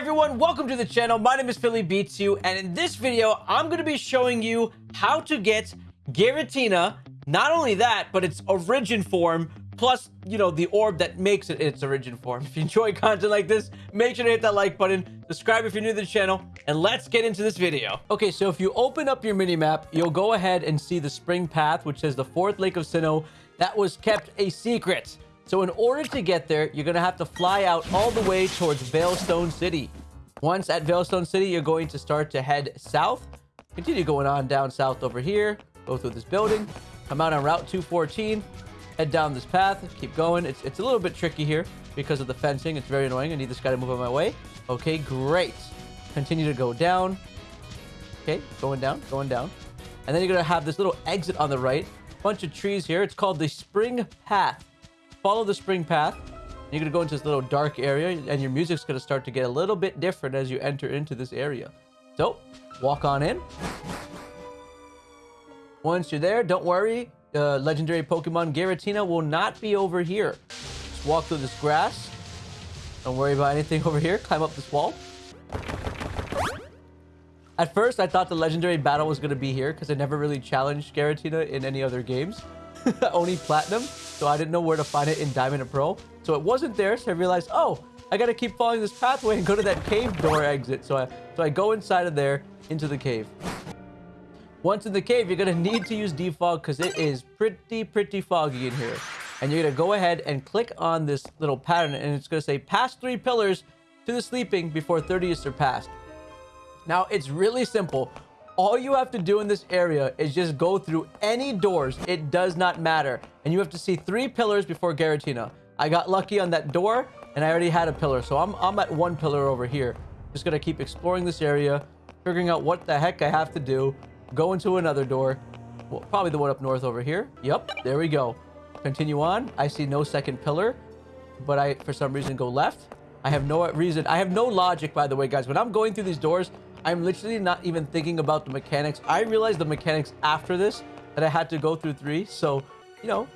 everyone, welcome to the channel. My name is Philly Beats You, and in this video, I'm going to be showing you how to get Giratina. Not only that, but its origin form, plus, you know, the orb that makes it its origin form. If you enjoy content like this, make sure to hit that like button, subscribe if you're new to the channel, and let's get into this video. Okay, so if you open up your mini-map, you'll go ahead and see the spring path, which says the fourth Lake of Sinnoh. That was kept a secret. So in order to get there, you're going to have to fly out all the way towards Veilstone City. Once at Veilstone City, you're going to start to head south. Continue going on down south over here. Go through this building. Come out on Route 214. Head down this path. Keep going. It's, it's a little bit tricky here because of the fencing. It's very annoying. I need this guy to move out my way. Okay, great. Continue to go down. Okay, going down, going down. And then you're going to have this little exit on the right. Bunch of trees here. It's called the Spring Path follow the spring path. You're going to go into this little dark area, and your music's going to start to get a little bit different as you enter into this area. So, walk on in. Once you're there, don't worry. Uh, legendary Pokemon Giratina will not be over here. Just walk through this grass. Don't worry about anything over here. Climb up this wall. At first, I thought the legendary battle was going to be here because I never really challenged Giratina in any other games. Only Platinum so I didn't know where to find it in Diamond and Pearl. So it wasn't there, so I realized, oh, I gotta keep following this pathway and go to that cave door exit. So I, so I go inside of there into the cave. Once in the cave, you're gonna need to use defog because it is pretty, pretty foggy in here. And you're gonna go ahead and click on this little pattern and it's gonna say pass three pillars to the sleeping before 30 is surpassed. Now, it's really simple. All you have to do in this area is just go through any doors. It does not matter. And you have to see three pillars before Giratina. I got lucky on that door, and I already had a pillar. So I'm, I'm at one pillar over here. Just going to keep exploring this area, figuring out what the heck I have to do. Go into another door. Well, probably the one up north over here. Yep, there we go. Continue on. I see no second pillar, but I, for some reason, go left. I have no reason. I have no logic, by the way, guys. When I'm going through these doors, I'm literally not even thinking about the mechanics. I realized the mechanics after this that I had to go through three. So, you know,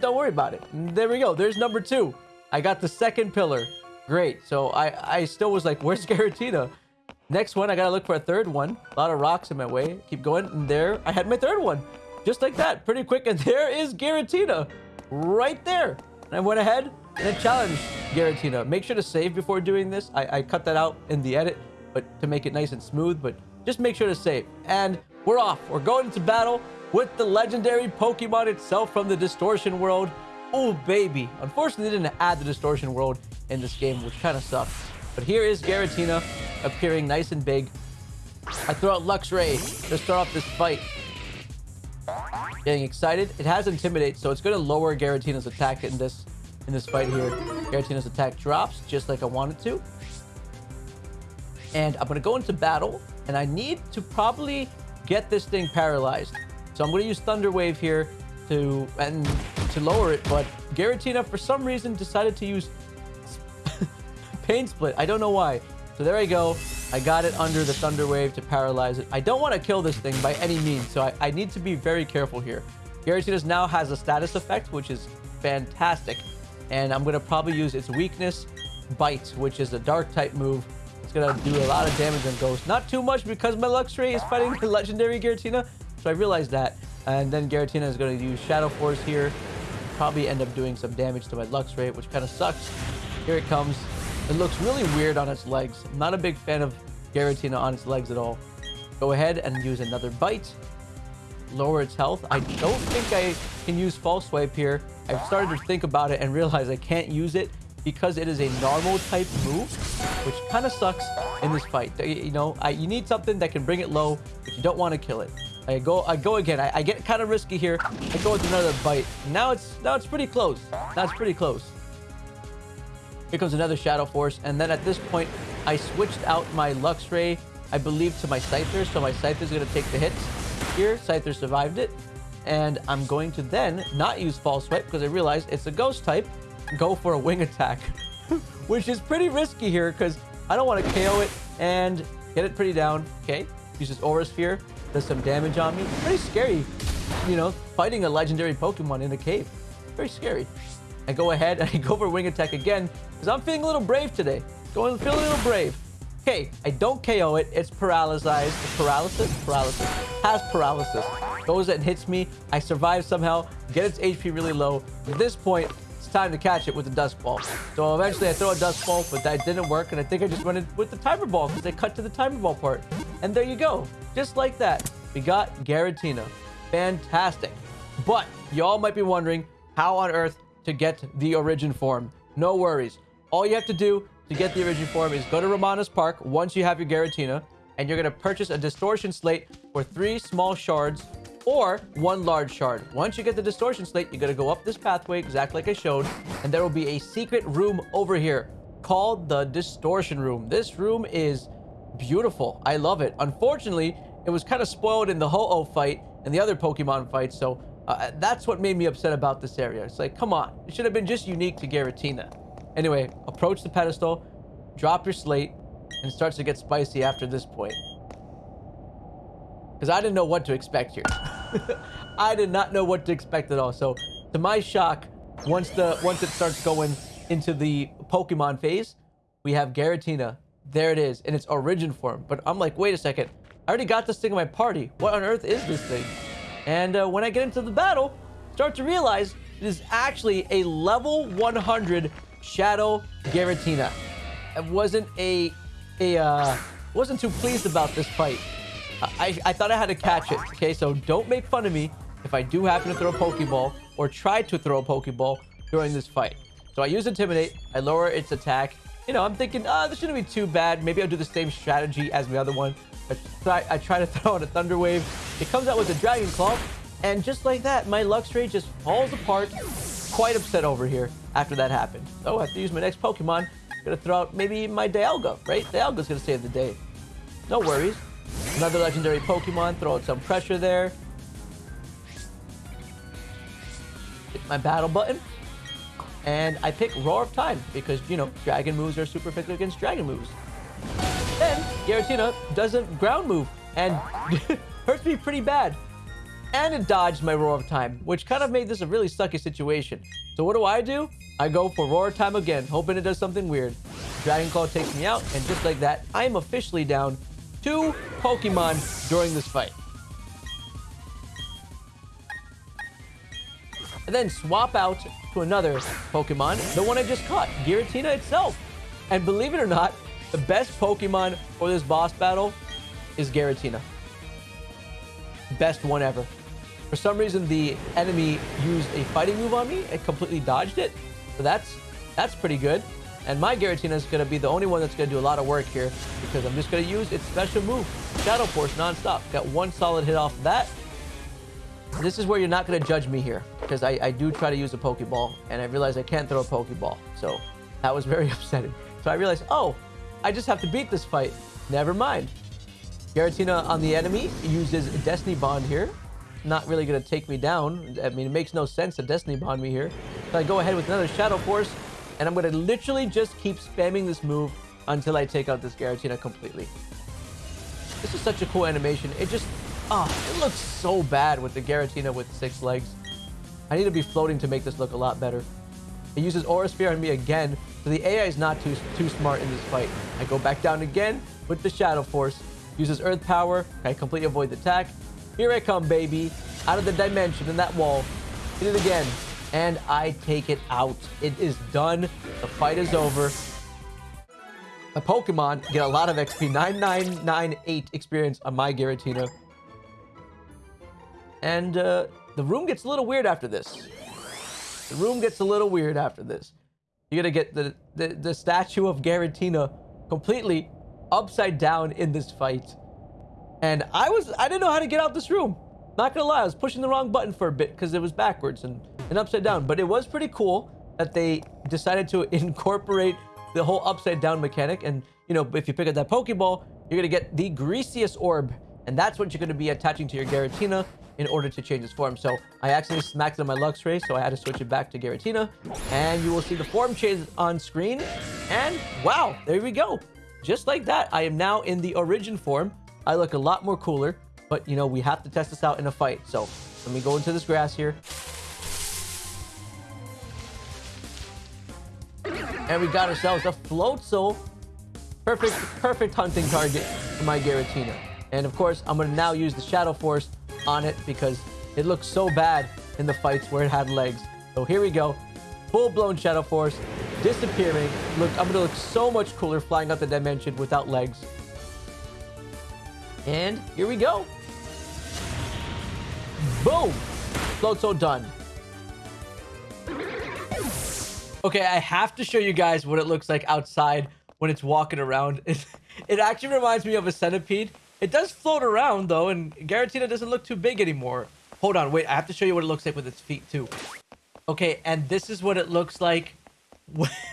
don't worry about it. There we go. There's number two. I got the second pillar. Great. So I, I still was like, where's Giratina? Next one, I gotta look for a third one. A lot of rocks in my way. Keep going. And there, I had my third one. Just like that. Pretty quick. And there is Giratina. Right there. And I went ahead and I challenged Giratina. Make sure to save before doing this. I, I cut that out in the edit but to make it nice and smooth, but just make sure to save. And we're off. We're going into battle with the legendary Pokemon itself from the Distortion world. Oh, baby. Unfortunately, they didn't add the Distortion world in this game, which kind of sucks. But here is Giratina appearing nice and big. I throw out Luxray to start off this fight. Getting excited. It has Intimidate, so it's going to lower Giratina's attack in this in this fight here. Giratina's attack drops, just like I wanted to and I'm to go into battle, and I need to probably get this thing paralyzed. So I'm to use Thunder Wave here to and to lower it, but Giratina, for some reason, decided to use Pain Split. I don't know why. So there I go. I got it under the Thunder Wave to paralyze it. I don't want to kill this thing by any means, so I, I need to be very careful here. Giratina now has a status effect, which is fantastic. And I'm going to probably use its weakness, Bite, which is a dark type move it's gonna do a lot of damage on Ghost. Not too much because my Luxray is fighting the legendary Giratina. So I realized that. And then Giratina is gonna use Shadow Force here. Probably end up doing some damage to my Luxray, which kind of sucks. Here it comes. It looks really weird on its legs. I'm not a big fan of Giratina on its legs at all. Go ahead and use another bite. Lower its health. I don't think I can use False Swipe here. I've started to think about it and realize I can't use it because it is a normal type move, which kind of sucks in this fight. You know, I, you need something that can bring it low, but you don't want to kill it. I go, I go again. I, I get kind of risky here. I go with another bite. Now it's, now it's pretty close. That's pretty close. Here comes another Shadow Force, and then at this point, I switched out my Luxray, I believe, to my Scyther, so my Scyther is going to take the hits. Here, Scyther survived it, and I'm going to then not use False Swipe because I realized it's a Ghost type, go for a wing attack, which is pretty risky here because I don't want to KO it and get it pretty down. Okay, uses Aura Sphere, does some damage on me. Pretty scary, you know, fighting a legendary Pokemon in a cave. Very scary. I go ahead and I go for wing attack again because I'm feeling a little brave today. Going feeling a little brave. Okay, I don't KO it. It's paralyzed. Paralysis? Paralysis. Has paralysis. Goes and hits me. I survive somehow. Get its HP really low. At this point, it's time to catch it with the Dusk Ball. So eventually I throw a Dusk Ball, but that didn't work. And I think I just went with the Timer Ball because they cut to the Timer Ball part. And there you go. Just like that. We got Giratina. Fantastic. But y'all might be wondering how on earth to get the Origin form. No worries. All you have to do to get the Origin form is go to Ramanas Park once you have your Giratina, and you're going to purchase a Distortion Slate for three small shards or one large shard. Once you get the Distortion Slate, you gotta go up this pathway exactly like I showed, and there will be a secret room over here called the Distortion Room. This room is beautiful. I love it. Unfortunately, it was kind of spoiled in the Ho-Oh fight and the other Pokemon fights, so uh, that's what made me upset about this area. It's like, come on. It should have been just unique to Giratina. Anyway, approach the pedestal, drop your slate, and it starts to get spicy after this point. Because I didn't know what to expect here. I did not know what to expect at all. So, to my shock, once the once it starts going into the Pokemon phase, we have Giratina. There it is in its origin form. But I'm like, wait a second. I already got this thing in my party. What on earth is this thing? And uh, when I get into the battle, start to realize it is actually a level 100 Shadow Giratina. I wasn't a, a uh, wasn't too pleased about this fight. I, I thought I had to catch it. Okay, so don't make fun of me if I do happen to throw a Pokeball or try to throw a Pokeball during this fight. So I use Intimidate. I lower its attack. You know, I'm thinking, oh, this shouldn't be too bad. Maybe I'll do the same strategy as the other one. I try, I try to throw out a Thunder Wave. It comes out with a Dragon Claw. And just like that, my Luxray just falls apart. Quite upset over here after that happened. So I have to use my next Pokemon. I'm gonna throw out maybe my Dialga, right? Dialga's gonna save the day. No worries. Another legendary Pokemon. Throw out some pressure there. Hit my battle button. And I pick Roar of Time because, you know, Dragon moves are super effective against Dragon moves. Then Giratina does a ground move and hurts me pretty bad. And it dodged my Roar of Time, which kind of made this a really sucky situation. So what do I do? I go for Roar of Time again, hoping it does something weird. Dragon Claw takes me out, and just like that, I am officially down two Pokemon during this fight. And then swap out to another Pokemon, the one I just caught, Giratina itself. And believe it or not, the best Pokemon for this boss battle is Giratina. Best one ever. For some reason, the enemy used a fighting move on me and completely dodged it. So that's that's pretty good. And my Giratina is going to be the only one that's going to do a lot of work here because I'm just going to use its special move, Shadow Force, nonstop. Got one solid hit off of that. This is where you're not going to judge me here because I, I do try to use a Pokeball and I realize I can't throw a Pokeball. So that was very upsetting. So I realized, oh, I just have to beat this fight. Never mind. Giratina on the enemy uses Destiny Bond here. Not really going to take me down. I mean, it makes no sense to Destiny Bond me here. So I go ahead with another Shadow Force, and I'm going to literally just keep spamming this move until I take out this Giratina completely. This is such a cool animation. It just, ah, oh, it looks so bad with the Giratina with six legs. I need to be floating to make this look a lot better. It uses Aura Sphere on me again, so the AI is not too, too smart in this fight. I go back down again with the Shadow Force, uses Earth Power, I completely avoid the attack. Here I come, baby, out of the dimension in that wall. Hit it again, and I take it out. It is done. The fight is over. My Pokemon get a lot of XP, 9998 experience on my Giratina. And uh, the room gets a little weird after this. The room gets a little weird after this. You're gonna get the, the, the statue of Giratina completely upside down in this fight. And I was, I didn't know how to get out this room. Not gonna lie, I was pushing the wrong button for a bit because it was backwards and, and upside down. But it was pretty cool that they decided to incorporate the whole upside down mechanic. And, you know, if you pick up that Pokeball, you're gonna get the Griseous Orb. And that's what you're gonna be attaching to your Giratina in order to change its form. So I accidentally smacked it on my Luxray, so I had to switch it back to Giratina. And you will see the form change on screen. And wow, there we go. Just like that, I am now in the origin form. I look a lot more cooler, but you know, we have to test this out in a fight. So let me go into this grass here. And we got ourselves a Floatzel. Perfect, perfect hunting target for my Giratina. And of course, I'm going to now use the Shadow Force on it because it looks so bad in the fights where it had legs. So here we go. Full-blown Shadow Force, disappearing. Look, I'm going to look so much cooler flying out the dimension without legs. And here we go. Boom! Floatzel done. Okay, I have to show you guys what it looks like outside when it's walking around. It, it actually reminds me of a centipede. It does float around, though, and Giratina doesn't look too big anymore. Hold on, wait, I have to show you what it looks like with its feet, too. Okay, and this is what it looks like.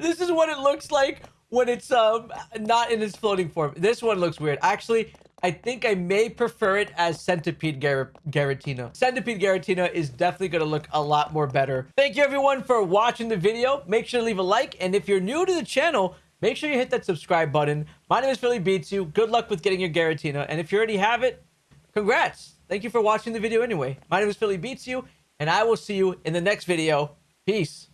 this is what it looks like when it's um not in its floating form. This one looks weird. Actually, I think I may prefer it as Centipede Gar. Centipede Giratina is definitely going to look a lot more better. Thank you everyone for watching the video. Make sure to leave a like. And if you're new to the channel, make sure you hit that subscribe button. My name is Philly Beats You. Good luck with getting your Giratina. And if you already have it, congrats. Thank you for watching the video anyway. My name is Philly Beats You. And I will see you in the next video. Peace.